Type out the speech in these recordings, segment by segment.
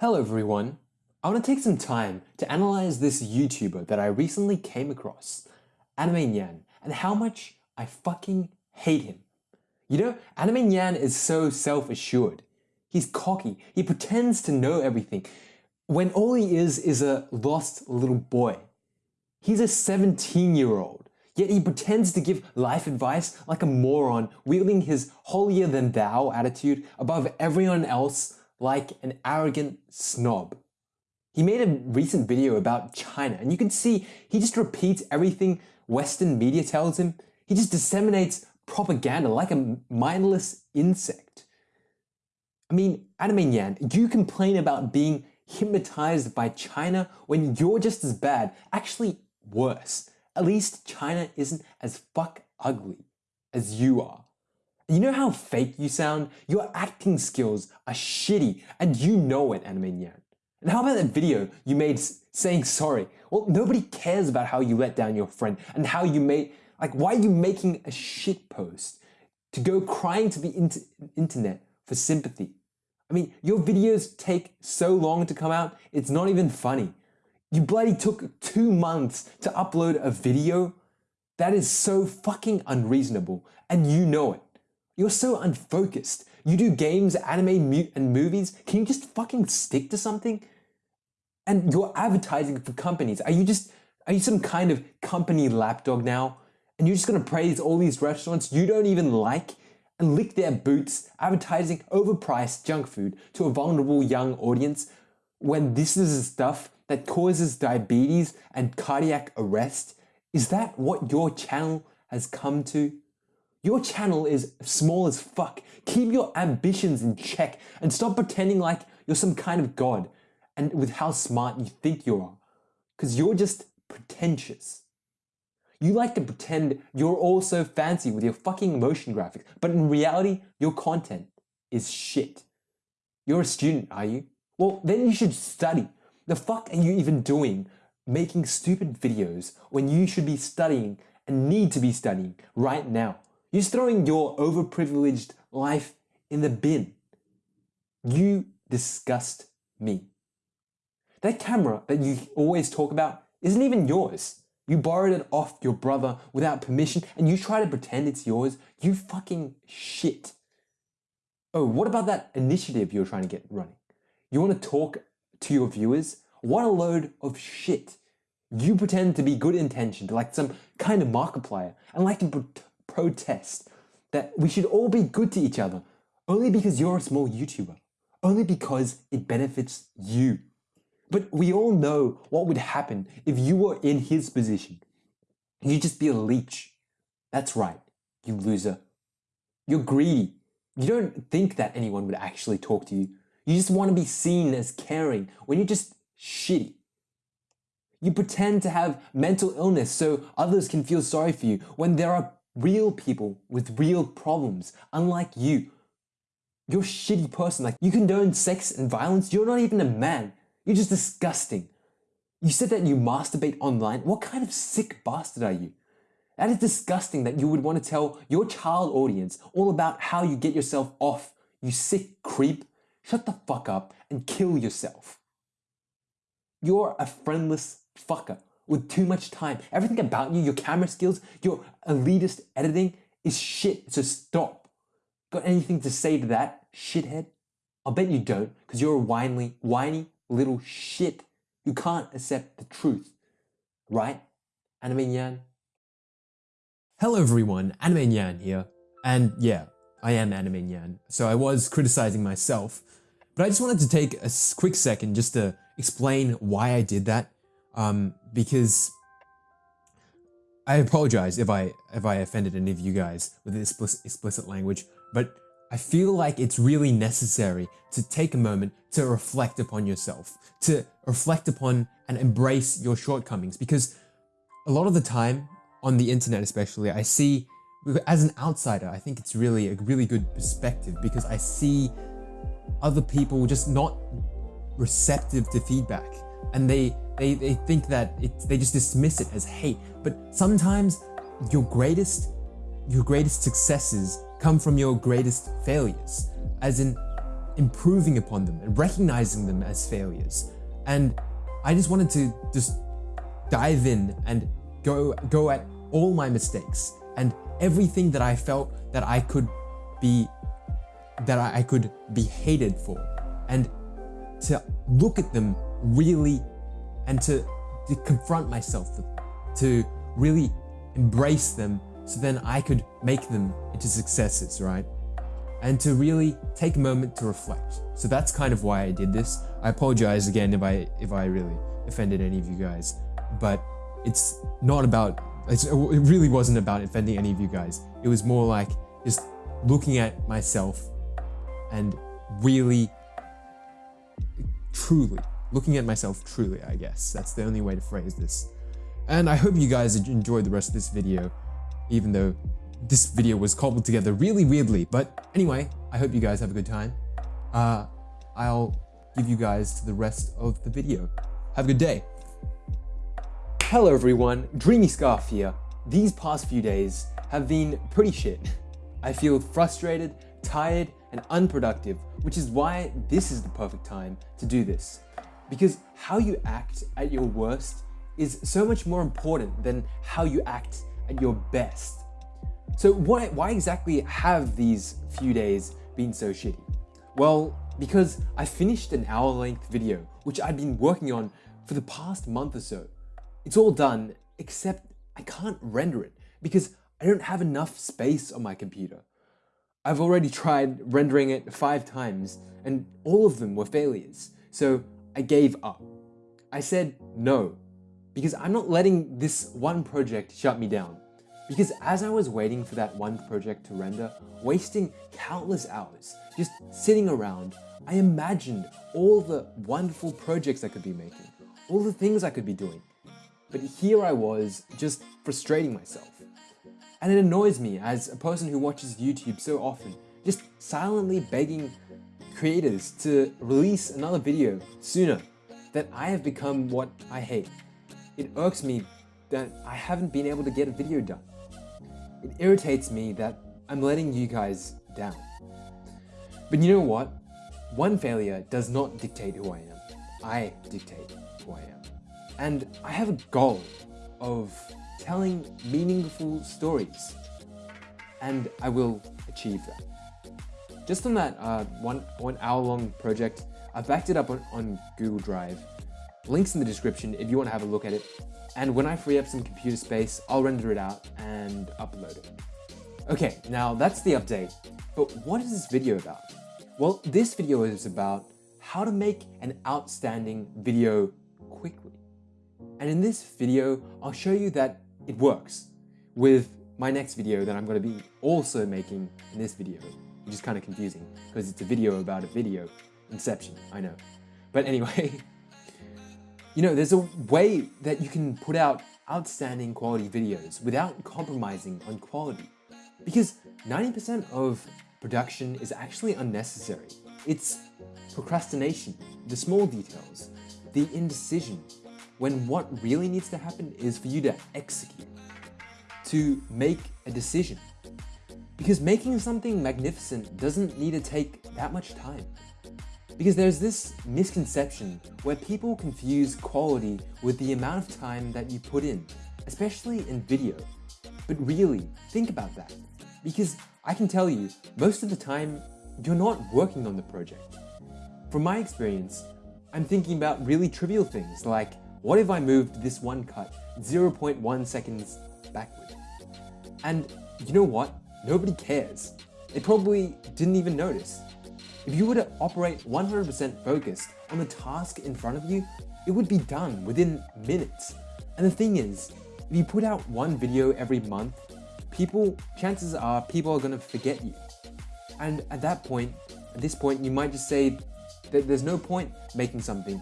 Hello everyone. I want to take some time to analyze this YouTuber that I recently came across, Anime Nyan, and how much I fucking hate him. You know, Anime Nyan is so self-assured. He's cocky, he pretends to know everything, when all he is is a lost little boy. He's a 17 year old, yet he pretends to give life advice like a moron, wielding his holier than thou attitude above everyone else like an arrogant snob. He made a recent video about China, and you can see he just repeats everything Western media tells him. He just disseminates propaganda like a mindless insect. I mean, Anime Nyan, you complain about being hypnotized by China when you're just as bad, actually worse. At least China isn't as fuck ugly as you are. You know how fake you sound? Your acting skills are shitty and you know it, Anime Nyan. And how about that video you made saying sorry? Well, nobody cares about how you let down your friend and how you made, like, why are you making a shit post to go crying to the inter internet for sympathy? I mean, your videos take so long to come out, it's not even funny. You bloody took two months to upload a video? That is so fucking unreasonable, and you know it. You're so unfocused. You do games, anime, mute, and movies. Can you just fucking stick to something? And you're advertising for companies. Are you just, are you some kind of company lapdog now? And you're just gonna praise all these restaurants you don't even like and lick their boots advertising overpriced junk food to a vulnerable young audience when this is stuff that causes diabetes and cardiac arrest? Is that what your channel has come to? Your channel is small as fuck. Keep your ambitions in check and stop pretending like you're some kind of god and with how smart you think you are. Because you're just pretentious. You like to pretend you're all so fancy with your fucking motion graphics, but in reality, your content is shit. You're a student, are you? Well, then you should study. The fuck are you even doing making stupid videos when you should be studying and need to be studying right now? You're throwing your overprivileged life in the bin. You disgust me. That camera that you always talk about isn't even yours. You borrowed it off your brother without permission and you try to pretend it's yours. You fucking shit. Oh, what about that initiative you're trying to get running? You want to talk to your viewers? What a load of shit. You pretend to be good intentioned, like some kind of Markiplier, and like to protest that we should all be good to each other only because you're a small YouTuber, only because it benefits you. But we all know what would happen if you were in his position. You'd just be a leech. That's right, you loser. You're greedy. You don't think that anyone would actually talk to you. You just want to be seen as caring when you're just shitty. You pretend to have mental illness so others can feel sorry for you when there are real people with real problems, unlike you. You're a shitty person. Like, you condone sex and violence. You're not even a man. You're just disgusting. You said that you masturbate online. What kind of sick bastard are you? That is disgusting that you would want to tell your child audience all about how you get yourself off, you sick creep. Shut the fuck up and kill yourself. You're a friendless fucker with too much time. Everything about you, your camera skills, your elitist editing is shit, so stop. Got anything to say to that, shithead? I'll bet you don't, because you're a whiny, whiny little shit. You can't accept the truth. Right? Anime Nyan? Hello everyone, Anime Nyan here. And yeah, I am Anime Nyan, so I was criticizing myself. But I just wanted to take a quick second just to explain why I did that. Um, because I apologize if I if I offended any of you guys with explicit, explicit language, but I feel like it's really necessary to take a moment to reflect upon yourself, to reflect upon and embrace your shortcomings because a lot of the time on the internet especially, I see as an outsider, I think it's really a really good perspective because I see other people just not receptive to feedback and they they, they think that it, they just dismiss it as hate but sometimes your greatest your greatest successes come from your greatest failures. As in, improving upon them and recognizing them as failures. And I just wanted to just dive in and go go at all my mistakes and everything that I felt that I could be that I could be hated for and to look at them really and to, to confront myself with them, to really embrace them so then I could make them into successes, right? And to really take a moment to reflect. So that's kind of why I did this. I apologize again if I if I really offended any of you guys, but it's not about it's, it really wasn't about offending any of you guys. It was more like just looking at myself and really truly looking at myself truly, I guess. That's the only way to phrase this. And I hope you guys enjoyed the rest of this video, even though this video was cobbled together really weirdly. But anyway, I hope you guys have a good time. Uh, I'll give you guys to the rest of the video. Have a good day. Hello everyone, Dreamy Scarf here. These past few days have been pretty shit. I feel frustrated, tired, and unproductive, which is why this is the perfect time to do this. Because how you act at your worst is so much more important than how you act at your best. So why, why exactly have these few days been so shitty? Well, because I finished an hour length video, which I'd been working on for the past month or so. It's all done, except I can't render it because I don't have enough space on my computer. I've already tried rendering it five times and all of them were failures. So I gave up. I said no, because I'm not letting this one project shut me down. Because as I was waiting for that one project to render, wasting countless hours just sitting around, I imagined all the wonderful projects I could be making, all the things I could be doing. But here I was, just frustrating myself. And it annoys me as a person who watches YouTube so often, just silently begging creators to release another video sooner, that I have become what I hate. It irks me that I haven't been able to get a video done. It irritates me that I'm letting you guys down. But you know what? One failure does not dictate who I am. I dictate who I am. And I have a goal of telling meaningful stories. And I will achieve that. Just on that uh, one, one hour long project, I backed it up on, on Google Drive. Links in the description if you want to have a look at it. And when I free up some computer space, I'll render it out and upload it. Okay, now that's the update. But what is this video about? Well, this video is about how to make an outstanding video quickly. And in this video, I'll show you that it works with my next video that I'm going to be also making in this video which is kind of confusing because it's a video about a video. Inception, I know. But anyway, you know, there's a way that you can put out outstanding quality videos without compromising on quality. Because 90% of production is actually unnecessary. It's procrastination, the small details, the indecision, when what really needs to happen is for you to execute, to make a decision. Because making something magnificent doesn't need to take that much time. Because there's this misconception where people confuse quality with the amount of time that you put in, especially in video. But really, think about that. Because I can tell you, most of the time, you're not working on the project. From my experience, I'm thinking about really trivial things like, what if I moved this one cut 0.1 seconds backward? And you know what? Nobody cares. They probably didn't even notice. If you were to operate 100% focused on the task in front of you, it would be done within minutes. And the thing is, if you put out one video every month, people, chances are people are gonna forget you. And at that point, at this point, you might just say that there's no point making something,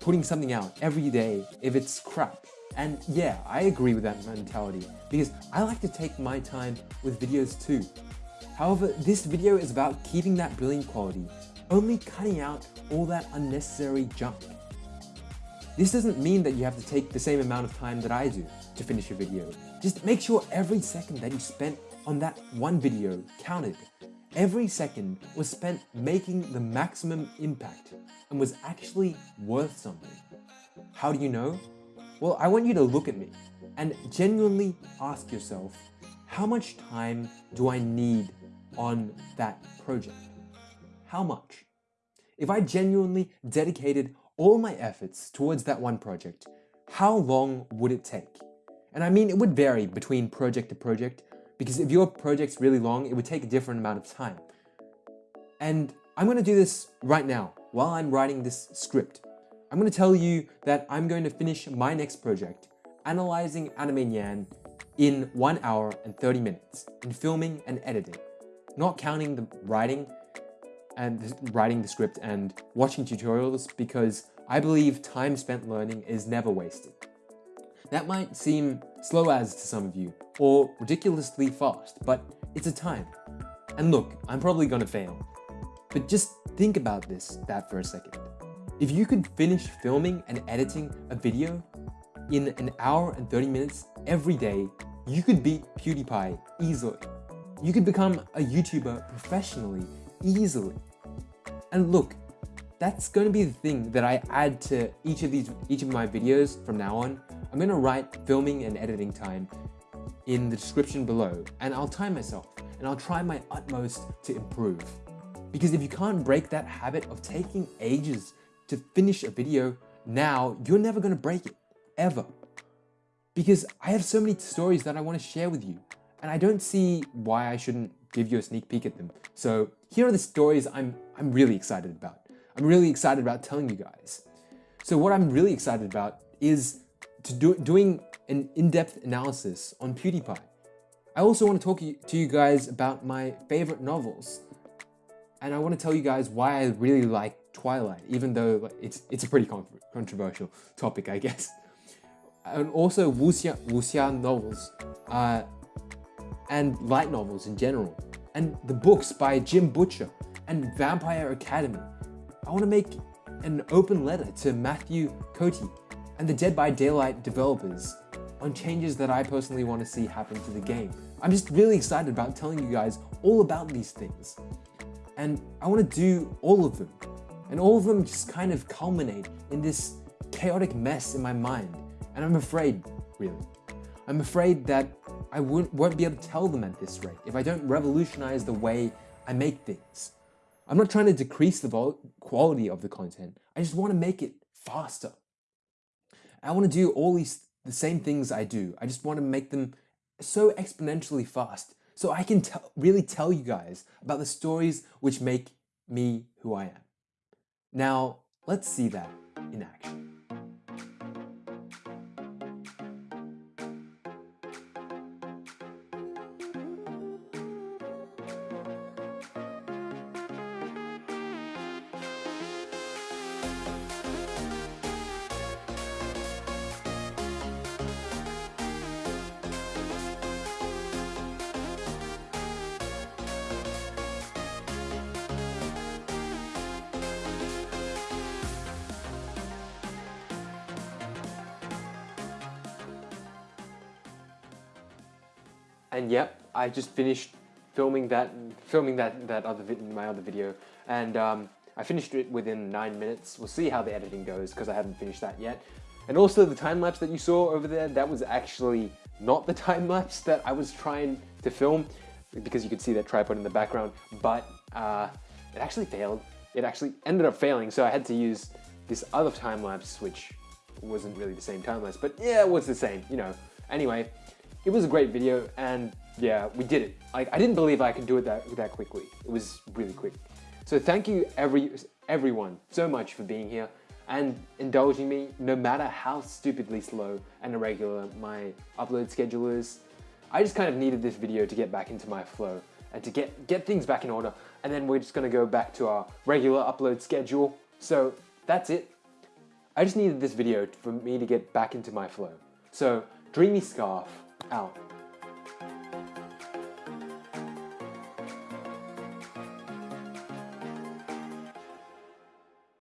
putting something out every day if it's crap. And yeah, I agree with that mentality because I like to take my time with videos too. However, this video is about keeping that brilliant quality, only cutting out all that unnecessary junk. This doesn't mean that you have to take the same amount of time that I do to finish your video. Just make sure every second that you spent on that one video counted every second was spent making the maximum impact and was actually worth something. How do you know? Well, I want you to look at me and genuinely ask yourself, how much time do I need on that project? How much? If I genuinely dedicated all my efforts towards that one project, how long would it take? And I mean, it would vary between project to project because if your project's really long, it would take a different amount of time. And I'm gonna do this right now while I'm writing this script. I'm gonna tell you that I'm going to finish my next project, analyzing Anime Nyan in 1 hour and 30 minutes in filming and editing, not counting the writing and writing the script and watching tutorials because I believe time spent learning is never wasted. That might seem slow as to some of you, or ridiculously fast, but it's a time. And look, I'm probably gonna fail. But just think about this, that for a second. If you could finish filming and editing a video in an hour and 30 minutes every day, you could beat PewDiePie easily. You could become a YouTuber professionally, easily. And look, that's going to be the thing that I add to each of these, each of my videos from now on. I'm going to write filming and editing time in the description below and I'll time myself and I'll try my utmost to improve. Because if you can't break that habit of taking ages to finish a video now, you're never going to break it, ever. Because I have so many stories that I want to share with you and I don't see why I shouldn't give you a sneak peek at them. So here are the stories I'm, I'm really excited about. I'm really excited about telling you guys. So what I'm really excited about is to do, doing an in-depth analysis on PewDiePie. I also want to talk to you guys about my favorite novels. And I want to tell you guys why I really like Twilight, even though it's, it's a pretty controversial topic, I guess. And also wuxia, wuxia novels, uh, and light novels in general, and the books by Jim Butcher, and Vampire Academy. I want to make an open letter to Mathieu Côté and the Dead by Daylight developers on changes that I personally want to see happen to the game. I'm just really excited about telling you guys all about these things. And I want to do all of them. And all of them just kind of culminate in this chaotic mess in my mind. And I'm afraid, really. I'm afraid that I won't, be able to tell them at this rate if I don't revolutionize the way I make things. I'm not trying to decrease the quality of the content. I just want to make it faster. I want to do all these the same things I do. I just want to make them so exponentially fast so I can really tell you guys about the stories which make me who I am. Now, let's see that in action. And yep, I just finished filming that, filming that that other my other video, and um, I finished it within nine minutes. We'll see how the editing goes because I haven't finished that yet. And also the time lapse that you saw over there, that was actually not the time lapse that I was trying to film because you could see that tripod in the background, but uh, it actually failed. It actually ended up failing, so I had to use this other time lapse, which wasn't really the same time lapse, but yeah, it was the same, you know. Anyway, it was a great video and yeah, we did it. Like I didn't believe I could do it that, that quickly. It was really quick. So thank you every everyone so much for being here and indulging me no matter how stupidly slow and irregular my upload schedule is. I just kind of needed this video to get back into my flow and to get, get things back in order. And then we're just gonna go back to our regular upload schedule. So that's it. I just needed this video for me to get back into my flow. So Dreamy Scarf out.